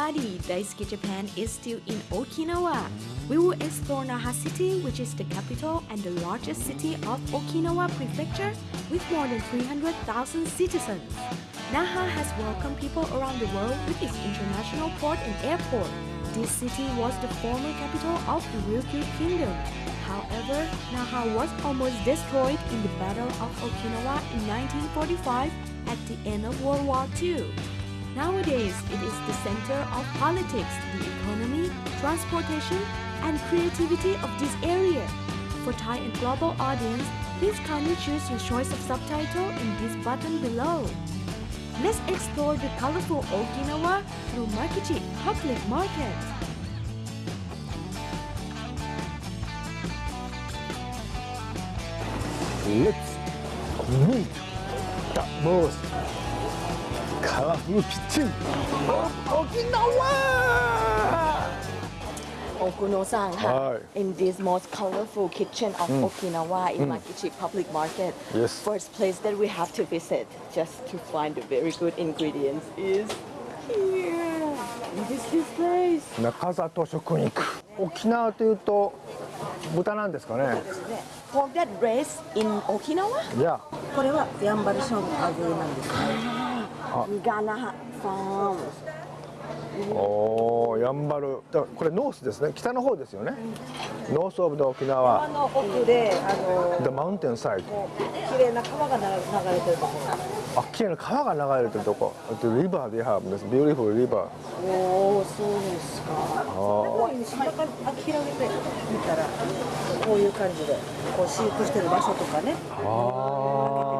Everybody! Daisuki Japan is still in Okinawa. We will explore Naha City, which is the capital and the largest city of Okinawa Prefecture with more than 300,000 citizens. Naha has welcomed people around the world with its international port and airport. This city was the former capital of the Ryukyu Kingdom. However, Naha was almost destroyed in the Battle of Okinawa in 1945 at the end of World War II. Nowadays, it is the center of politics, the economy, transportation, and creativity of this area. For Thai and global audience, please kindly choose your choice of subtitle in this button below. Let's explore the colorful Okinawa through Makishi Public Market. Let's meet the most colorful kitchen of Okinawa! Okuno-san, Hi. in this most colorful kitchen of Okinawa in Makichi Public Market. Yes. First place that we have to visit just to find the very good ingredients is here. It is this place. 中里食肉沖縄というと豚なんですかね Pork that raised in Okinawa? いやこれはやんばる勝負のアグーなんですね。Gana Farm. おーやんばる。だこれノースですね。北の方ですよね、ノースオブで沖縄。あの奥であの The mountain side 綺麗な川が流れてるとこ。ろ。あ綺麗な川が流れてるとこ。The river they have this beautiful river おお、そうですか。こういう下からあ広げて見たらこういう感じでこう飼育してる場所とかね。ああ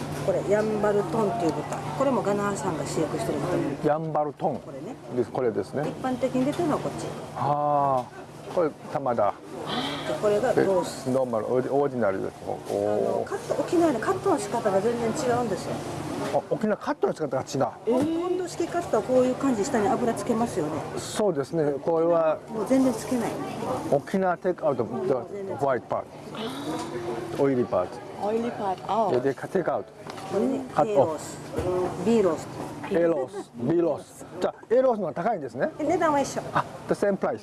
これやんばるトンっていう豚。これもガナーさんが飼育してる豚。やんばるトンこれね。ですこれですね一般的に出てるのはこっち。ああこれ玉だでこれがでロース。ノーマルオーディオーディナルですおあのおカット沖縄でカットの仕方が全然違うんですよ。あ沖縄カットの仕方が違うポンド式カットはこういう感じ下に油つけますよね。そうですねこれはもう全然つけない。沖縄テイクアウト the white part オイリーパー Oily part ト out. でテイクアウトカッス、B ロース。A ロース B ロースじゃあ A ロースの方が高いんですねで値段は一緒。あ the same price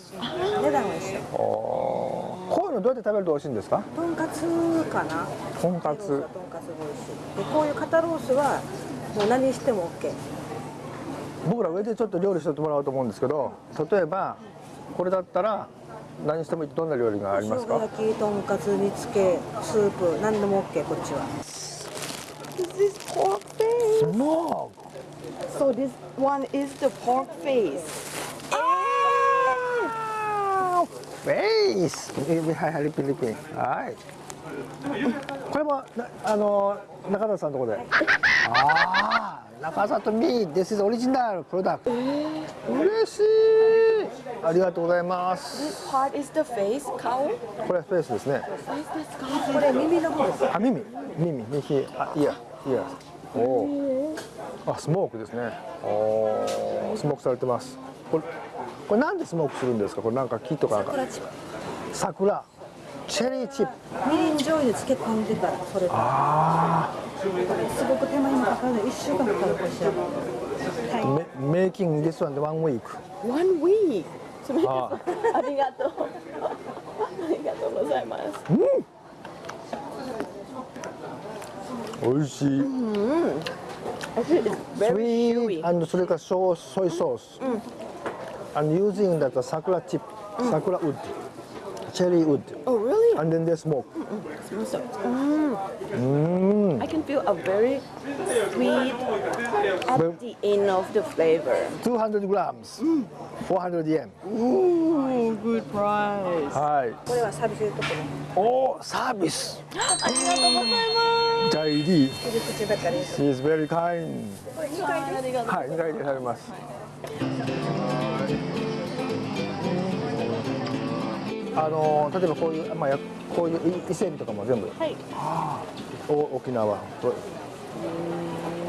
値段は一緒。おーこういうのどうやって食べると美味しいんですか？とんかつかな。とんかつはとんかつが美味しい。でこういう肩ロースはもう何しても OK。僕ら上でちょっと料理してもらおうと思うんですけど例えばこれだったら何してもいいどんな料理がありますか？焼き、とんかつ、煮付け、スープ、何でも OK こっちは。This is pork face. スモーク So this one is the pork face. フェイスはいはいリピリピはいこれもなあの中田さんのとこでああ中里ミー This is original product 嬉しいありがとうございます This part is the face, cow. これフェイスですねこれ耳の方です。あ耳耳右あいやいやおおあスモークですね。おおスモークされてます。これこれなんでスモークするんですか？これなんか木とかなんか。桜。チップ。桜。チェリーチップ。みりん醤油に漬け込んでからそれ。があすごく手間暇かかる。一週間かかるこれ仕上がる。はい。あメイキング this one one week One week. あ ありがとう。ありがとうございます。美味しい。スイート、あのそれからソース、ソイソース。あの using だと桜チップ、桜ウッド。チェリーウッド Oh really? and then they smoke Smells so. Mm. I can feel a very sweet at the end of the flavor. 200 grams 400 yen Ooh, good price. はいこれはサービスでところ。おーサービスありがとうございます。ジャイリー切り口ばかりです。 She is very kind これ2回です。ありがとう。はい2回で食べます あの例えばこういう、まあ、やこういう伊伊勢海老とかも全部はいお沖縄と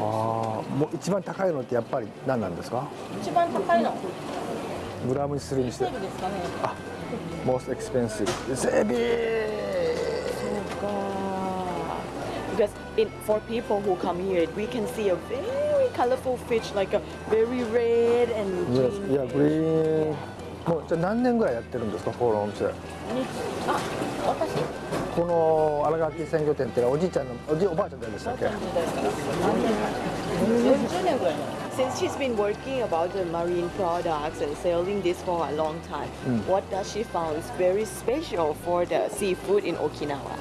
ああもう一番高いのってやっぱり何なんですか一番高いのグラムにするにして伊勢海老ですかね most expensive 伊勢海 Because in, for people who come here, we can see a very colorful fish, like a very red and 老 Yes, green. yeah, green もうじゃあ何年ぐらいやってるんですかこのお店にあ私この新垣鮮魚店ってのはおじいちゃんのおじいおばあちゃん誰でしたっけ時代から何年前40年ぐらい前 Since she's been working about the marine products and selling this for a long time, what does she found is very special for the seafood in Okinawa?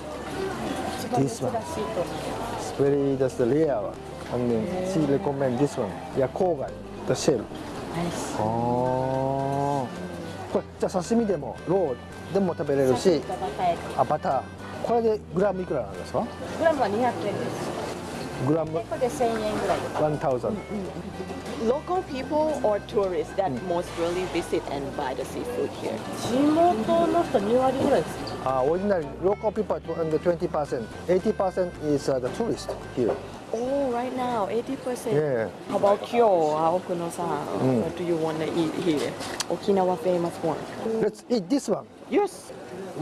This one. It's very that's the rare one I mean she recommend this one いや郊外 the shell ああこれじゃあ刺身でもローでも食べれるしあバター。これでグラムいくらなんですか？グラムは200円です。グラム？これで1000円ぐらいとか1000 Local people or tourists that most really visit and buy the seafood here? 地元の人2割ぐらいです Uh, ordinary local people are under 20%. 80% is uh, the tourist here. Oh, right now, 80%. Yeah. How about Kyo, Okuno-san? What do you want to eat here? Okinawa famous one. Let's eat this one. Yes.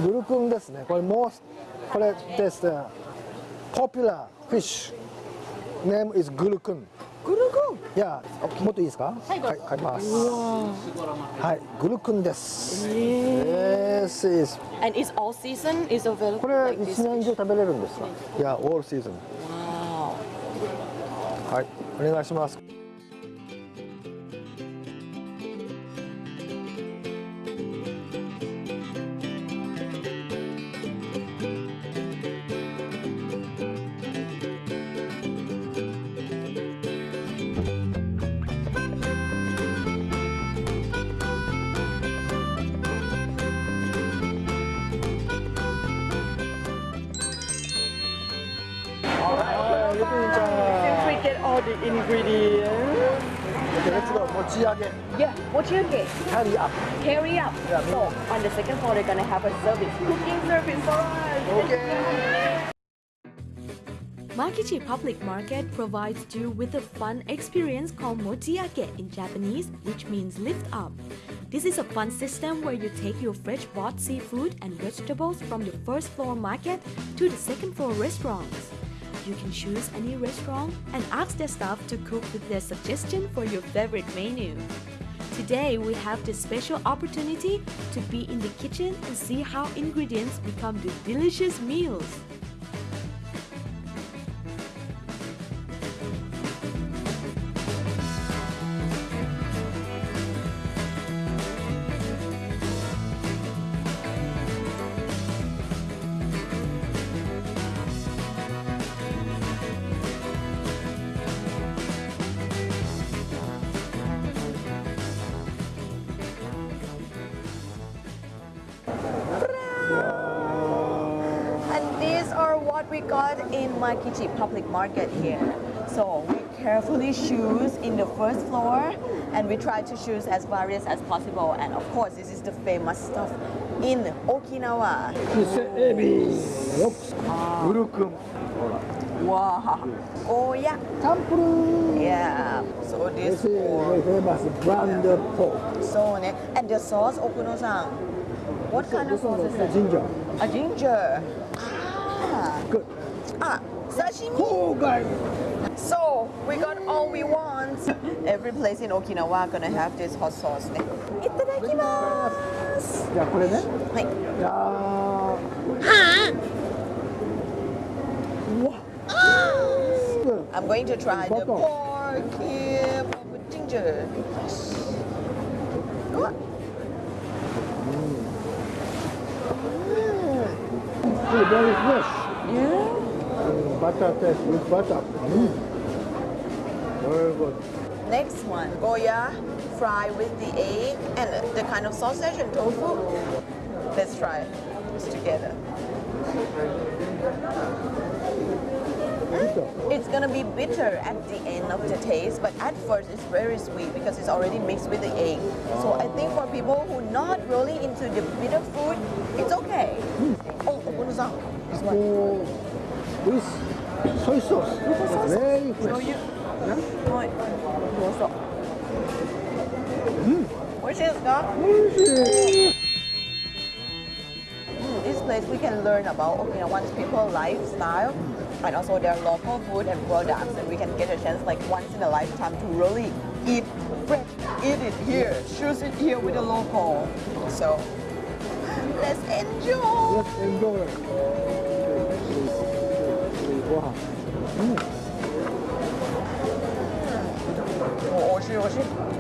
グルクンですね。これ most これです、uh, popular fish. Name is グルクン。 グルクン。いやもっといいですか？はい、はい、ます。はいグルクンです。えー、えー、すいませんこれ一年中食べれるんですか？いやオールシーズンはいお願いします。all the ingredients. Okay, let's go. Mochiyage. Yeah, mochiyage. Carry up. Carry up. Yeah, so on the second floor, they're gonna have a service, cooking service for us. Okay. Makishi Public Market provides you with a fun experience called mochiyage in Japanese, which means lift up. This is a fun system where you take your fresh bought seafood and vegetables from the first floor market to the second floor restaurants. You can choose any restaurant and ask their staff to cook with their suggestion for your favorite menu. Today, we have the special opportunity to be in the kitchen and see how ingredients become the delicious meals. market here. So we carefully choose in the first floor and we try to choose as various as possible. And of course, this is the famous stuff in Okinawa. Oh. Wow. Oh, yeah. Tampuru. Yeah. So this, is pork. famous brand yeah. pork. So, and the sauce, Okuno-san, what kind of sauce is it? Ginger. A ginger. Ah. Good. Ah. ah. Sashimi. 郊外。 So we got all we want. Every place in Okinawa gonna have this hot sauce. ね。いただきます。じゃあこれね。はい。いやー。うわ。I'm going to try the Bottom. pork here with ginger. うわ Very very fresh. Yeah. Mm, Butter taste with butter. Mm. Very good. Next one, Goya fry with the egg and the kind of sausage and tofu. Let's try this together. It's gonna be bitter at the end of the taste, but at first it's very sweet because it's already mixed with the egg. So I think for people who are not really into the bitter food, it's okay. Oh, Ono-san. Oh, with soy sauce. Very fresh. you. Yeah? はい。どうぞ。美味しいですか Oishii. Mm, This place we can learn about Okinawan's people lifestyle and also their local food and products and we can get a chance like once in a lifetime to really eat fresh, eat it here, choose it here with the local. So let's enjoy. Let's enjoy. Wow. 음. 어, 어 오시, 오시. 어,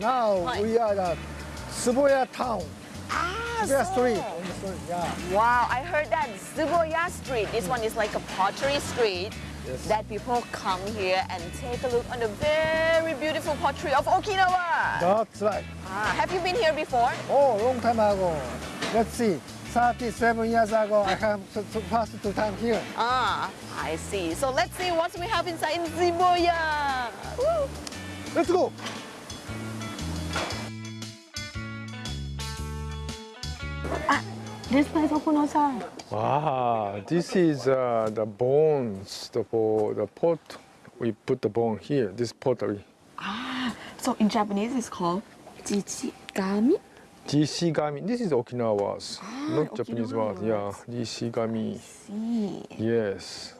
now we are at Tsuboya town. Ah, Tsuboya so- street. Street, yeah. Wow, I heard that Tsuboya Street. This one is like a pottery street Yes. that people come here and take a look on the very beautiful pottery of Okinawa. That's right. Ah, have you been here before? Oh, long time ago. Let's see. 37 years ago, I have to, to pass two time here. Ah, I see. So let's see what we have inside in. Woo. Let's go. This place, Okuno-san. Ah, this is uh, the bones the, for the pot. We put the bone here, this pottery. Ah, So in Japanese, it's called jichigami. Jishigami. This is Okinawa's, not Okinawa Japanese word. Yeah, Jishigami. See. Yes.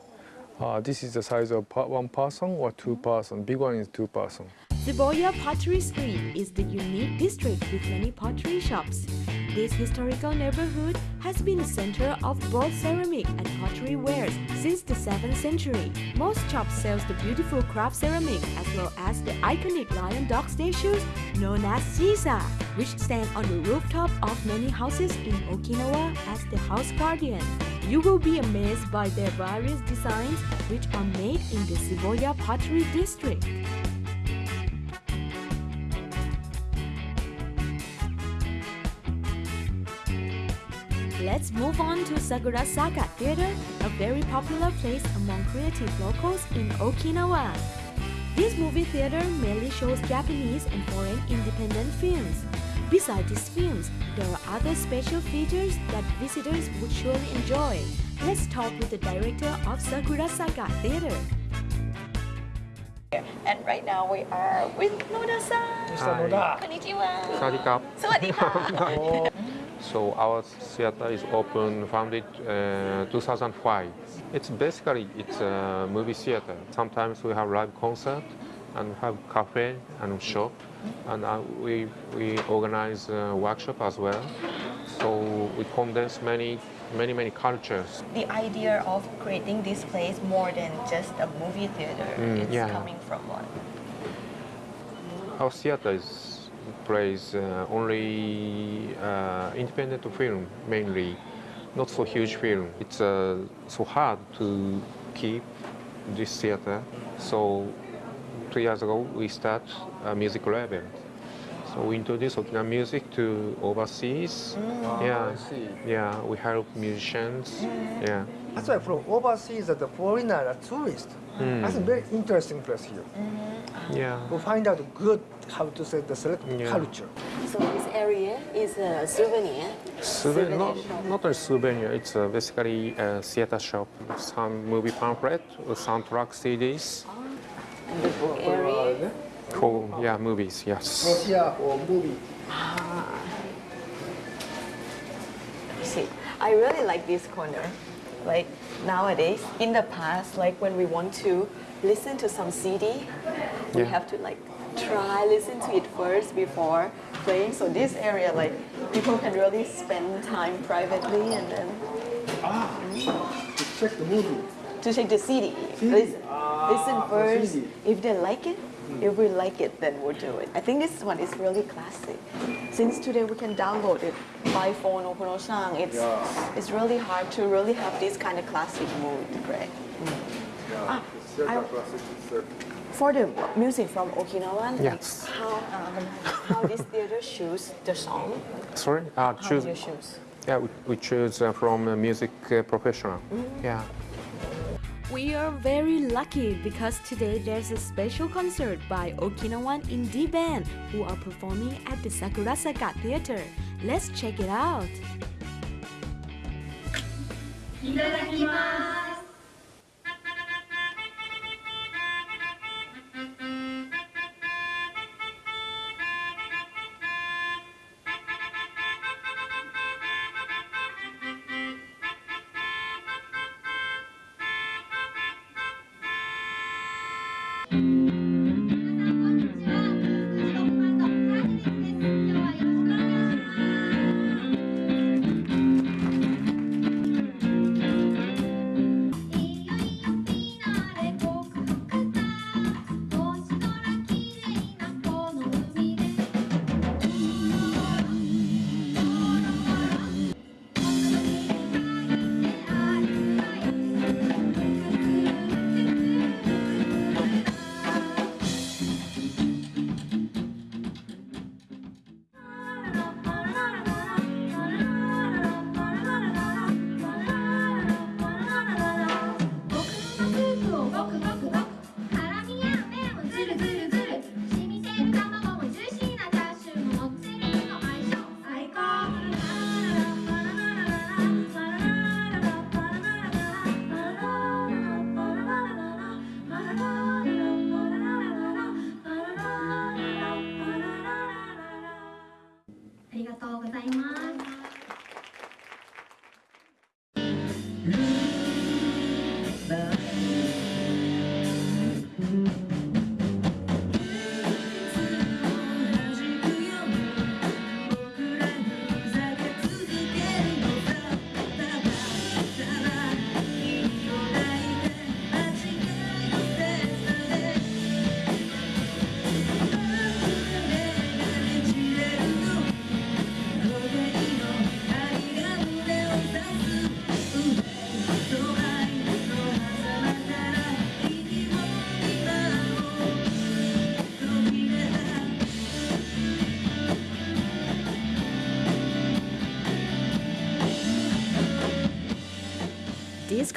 Uh, this is the size of one person or two person. Big one is two person. Tsuboya Pottery Street is the unique district with many pottery shops. This historical neighborhood has been a center of both ceramic and pottery wares since the 7th century. Most shops sells the beautiful craft ceramic as well as the iconic lion dog statues known as Shisa, which stand on the rooftop of many houses in Okinawa as the house guardian. You will be amazed by their various designs which are made in the Tsuboya Pottery District. Let's move on to Sakurazaka Theater, a very popular place among creative locals in Okinawa. This movie theater mainly shows Japanese and foreign independent films. Besides these films, there are other special features that visitors would surely enjoy. Let's talk with the director of Sakurazaka Theater. And right now we are with Noda-san. Mr. Noda. Konnichiwa. สวั So our theater is open, founded uh, 2005. It's basically it's a movie theater. Sometimes we have live concert and have cafe and shop, and uh, we we organize uh, workshop as well. So we condense many many many cultures. the idea of creating this place more than just a movie theater Mm, is yeah. coming from what? Our theater is plays uh, only uh, independent film mainly, not so huge film. It's uh, so hard to keep this theater. So two years ago we start a music label. So we introduce Okinawa music to overseas. yeah, yeah. We help musicians. Yeah. That's why from overseas, the foreigner, a tourist. That's a very interesting place here. Yeah. We find out good how to say the select Yeah. culture. So this area is a souvenir. Souvenir, not, shop. not a souvenir, it's uh, basically a theater shop. Some movie pamphlet, uh, soundtrack CDs And the book area. for yeah movies. Yes. Russia or movie. Ah. See, I really like this corner. Like nowadays, in the past, like when we want to listen to some CD, we have to like try listen to it first before playing. So this area, like people can really spend time privately and then Ah, To check the movie. to check the CD. Listen, listen Ah, first. CD. If they like it, if we like it, then we'll do it. I think this one is really classic. Since today we can download it by phone or Kono-san, it's it's really hard to really have this kind of classic mood, right? Ah, I- for the music from Okinawa, like Yes. how um, how this theater choose the song? Sorry. Uh, How choose. you choose? Yeah, we, we choose uh, from a music uh, professional. Yeah. We are very lucky because today there's a special concert by Okinawan indie band who are performing at the Sakurazaka Theater. Let's check it out.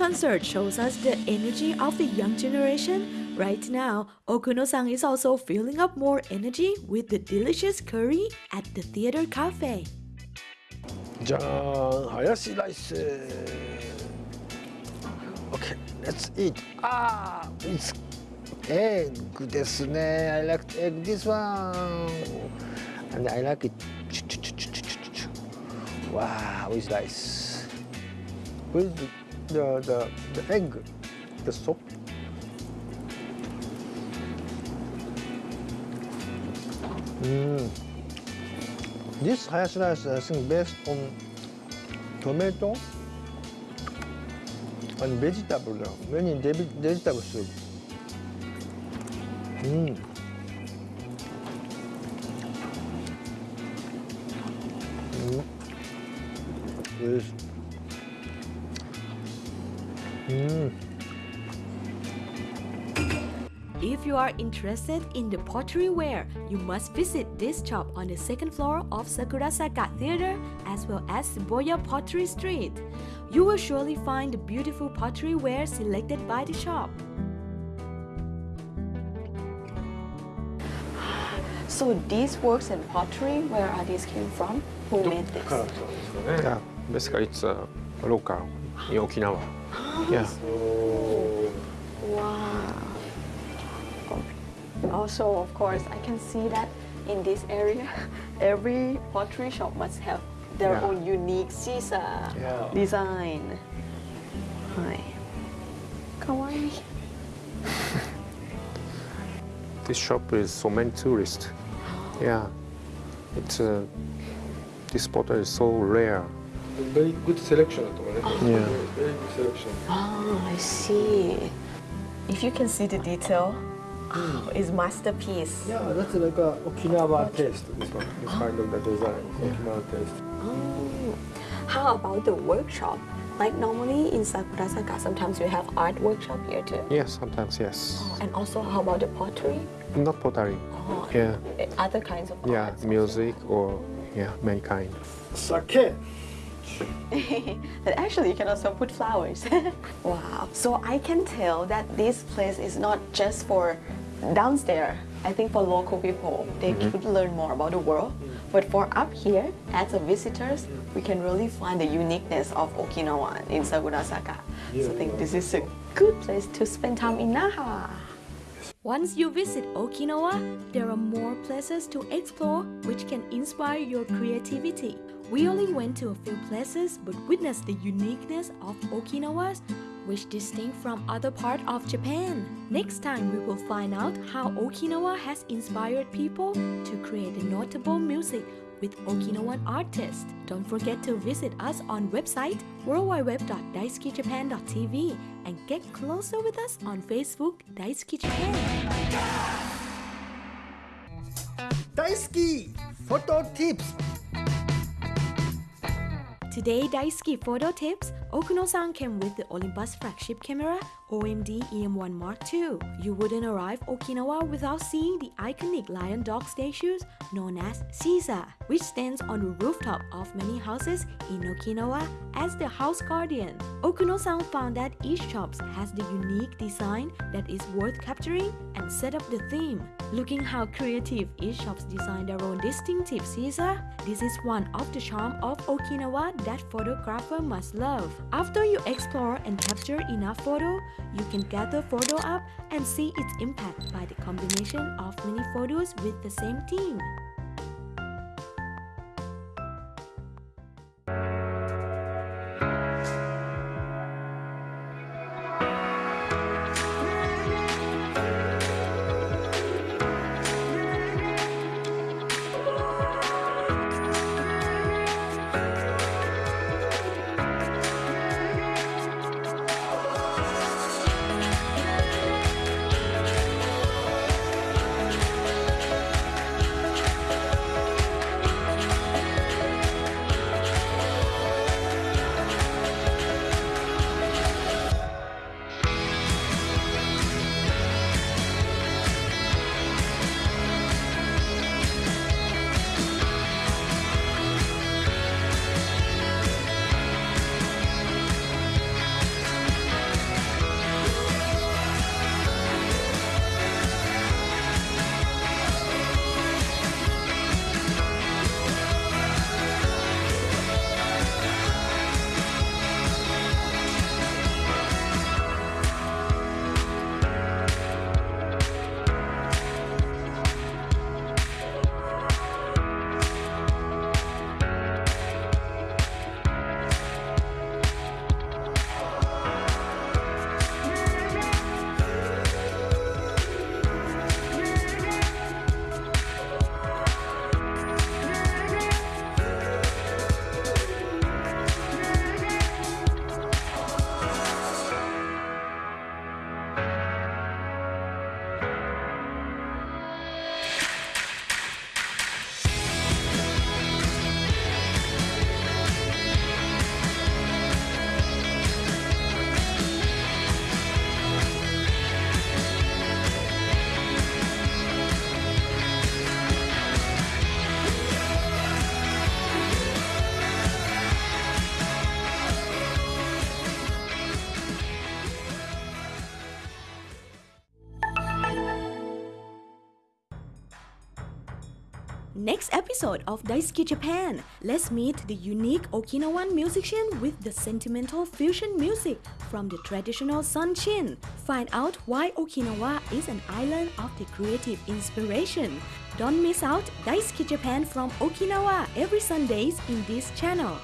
concert shows us the energy of the young generation. Right now, Okuno-san is also filling up more energy with the delicious curry at the theater cafe. じゃーん、ハヤシライス。Okay, let's eat. Ah, it's egg ですね。I like egg this one. And I like it. Wow, with rice. With the, the, the egg, the soup. Mm. This hayashi rice, I think, based on tomato and vegetable, many vegetable soup. Mm. Are interested in the pottery ware, you must visit this shop on the second floor of Sakurazaka Theater as well as Tsuboya Pottery Street. You will surely find the beautiful pottery ware selected by the shop. So these works in pottery, where are these came from? Who made this? Yeah, basically it's uh, local in Okinawa. Yeah. Wow also, of course, I can see that in this area, every pottery shop must have their yeah. own unique shisa yeah. design. Hi. Kawaii. this shop is so many tourists. Yeah. It's uh, this potter is so rare. Very good selection. Oh. Yeah. Very, very good selection. Oh, I see. If you can see the detail, oh, it's masterpiece. Yeah, that's like a Okinawa taste. This one, this kind of the design, Okinawa taste. Oh. How about the workshop? Like normally in Sakurazaka, sometimes we have art workshop here too. Yes, sometimes yes. Oh, And also, how about the pottery? Not pottery. Oh, Yeah. eh, Other kinds of Yeah, arts also. music or yeah, many kind. Sake. But actually, you can also put flowers. wow. So I can tell that this place is not just for downstairs. I think for local people, they mm-hmm. could learn more about the world. But for up here, as a visitors, we can really find the uniqueness of Okinawa in Sakurazaka. so I think this is a good place to spend time in Naha. Once you visit Okinawa, there are more places to explore which can inspire your creativity. We only went to a few places but witnessed the uniqueness of Okinawa, which distinct from other part of Japan. Next time we will find out how Okinawa has inspired people to create notable music with Okinawan artists. Don't forget to visit us on website worldwideweb.daisukijapan.tv and get closer with us on Facebook Daisuki Japan. Daisuki Photo Tips Today Daisuki Photo Tips Okuno-san came with the Olympus flagship camera OMD EM1 Mark II. You wouldn't arrive Okinawa without seeing the iconic lion dog statues known as Shisa, which stands on the rooftop of many houses in Okinawa as the house guardian. Okuno-san found that each shop has the unique design that is worth capturing and set up the theme. Looking how creative each shop's design their own distinctive Shisa, this is one of the charm of Okinawa that photographer must love. After you explore and capture enough photo, you can gather photo up and see its impact by the combination of many photos with the same theme. Next episode of Daisuki Japan, let's meet the unique Okinawan musician with the sentimental fusion music from the traditional Sanshin. Find out why Okinawa is an island of the creative inspiration. Don't miss out Daisuki Japan from Okinawa every Sundays in this channel.